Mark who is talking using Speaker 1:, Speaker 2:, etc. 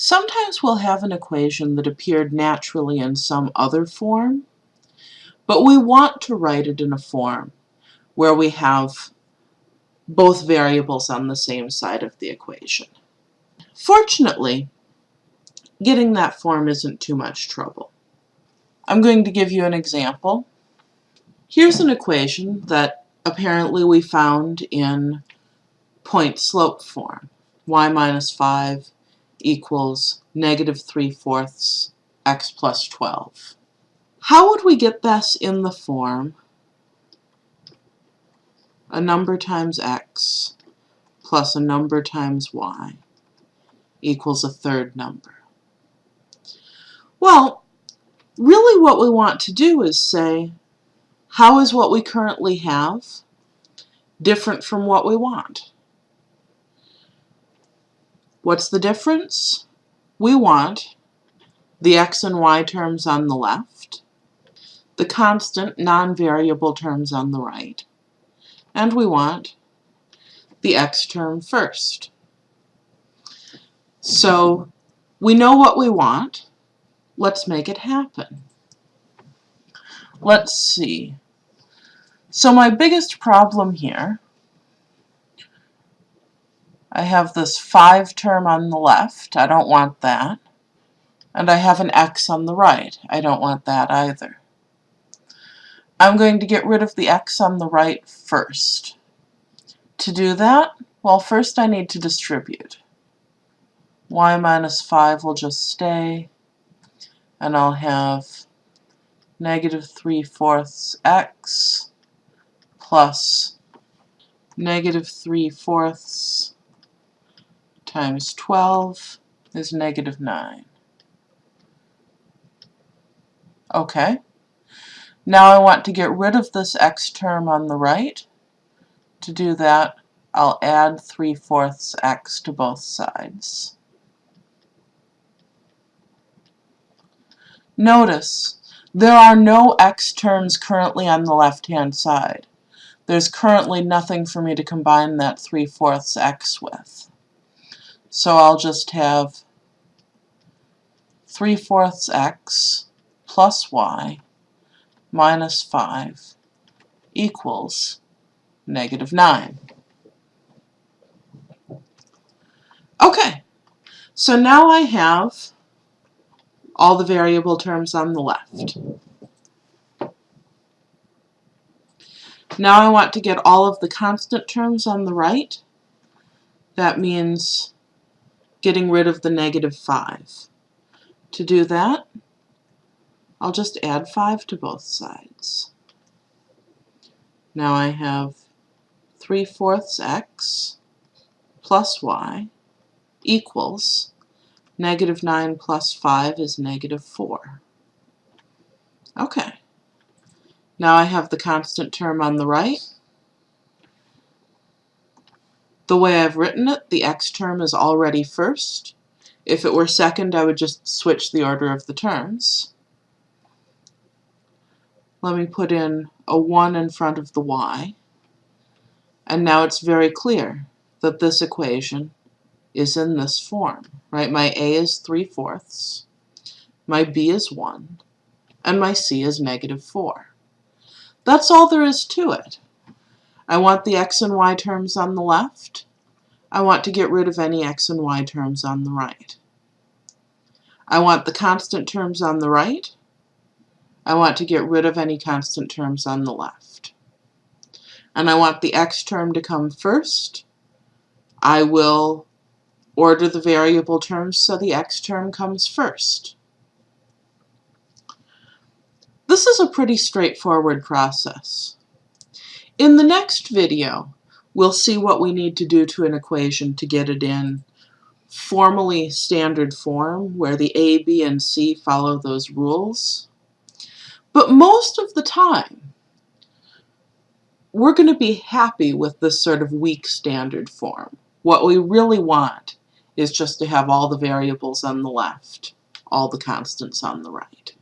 Speaker 1: Sometimes we'll have an equation that appeared naturally in some other form, but we want to write it in a form where we have both variables on the same side of the equation. Fortunately, getting that form isn't too much trouble. I'm going to give you an example. Here's an equation that apparently we found in point slope form. y minus 5 equals negative 3 fourths x plus 12. How would we get this in the form a number times x plus a number times y equals a third number? Well, really what we want to do is say, how is what we currently have different from what we want? What's the difference? We want the x and y terms on the left, the constant non-variable terms on the right, and we want the x term first. So we know what we want. Let's make it happen. Let's see. So my biggest problem here I have this 5 term on the left. I don't want that. And I have an x on the right. I don't want that either. I'm going to get rid of the x on the right first. To do that, well, first I need to distribute. y minus 5 will just stay, and I'll have negative 3 fourths x plus negative 3 fourths times 12 is negative 9. Okay. Now I want to get rid of this x term on the right. To do that, I'll add 3 fourths x to both sides. Notice, there are no x terms currently on the left-hand side. There's currently nothing for me to combine that 3 fourths x with. So I'll just have 3 fourths x plus y minus 5 equals negative 9. Okay, so now I have all the variable terms on the left. Now I want to get all of the constant terms on the right. That means getting rid of the negative 5. To do that, I'll just add 5 to both sides. Now I have 3 fourths x plus y equals negative 9 plus 5 is negative 4. Okay. Now I have the constant term on the right the way I've written it, the x term is already first. If it were second, I would just switch the order of the terms. Let me put in a 1 in front of the y. And now it's very clear that this equation is in this form, right? My a is 3 fourths, my b is 1, and my c is negative 4. That's all there is to it. I want the x and y terms on the left. I want to get rid of any x and y terms on the right. I want the constant terms on the right. I want to get rid of any constant terms on the left. And I want the x term to come first. I will order the variable terms so the x term comes first. This is a pretty straightforward process. In the next video, we'll see what we need to do to an equation to get it in formally standard form where the A, B, and C follow those rules. But most of the time, we're going to be happy with this sort of weak standard form. What we really want is just to have all the variables on the left, all the constants on the right.